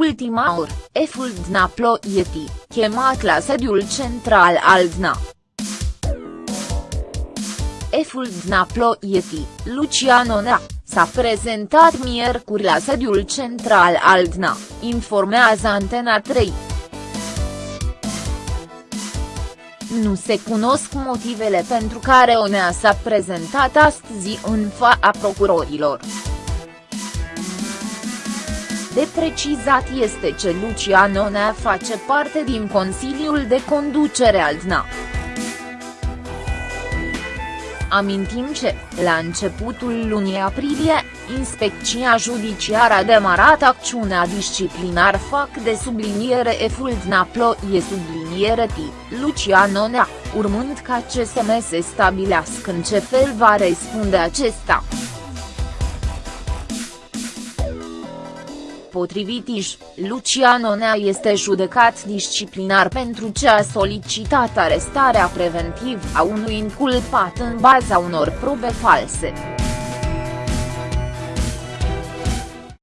ultima oră, Eful Dna Ploieti, chemat la sediul central al DNA. Eful Dna Ploieti, Lucian Onea, s-a prezentat miercuri la sediul central al DNA, informează Antena 3. Nu se cunosc motivele pentru care Onea s-a prezentat astăzi în fața procurorilor. De precizat este ce Lucian Onea face parte din Consiliul de Conducere al DNA. Amintim ce, la începutul lunii aprilie, Inspecția Judiciară a demarat acțiunea disciplinar fac de subliniere eful e subliniere T, Lucian Onea, urmând ca CSM să stabilească în ce fel va răspunde acesta. Potrivit IJ, Lucian Onea este judecat disciplinar pentru ce a solicitat arestarea preventiv a unui inculpat în baza unor probe false.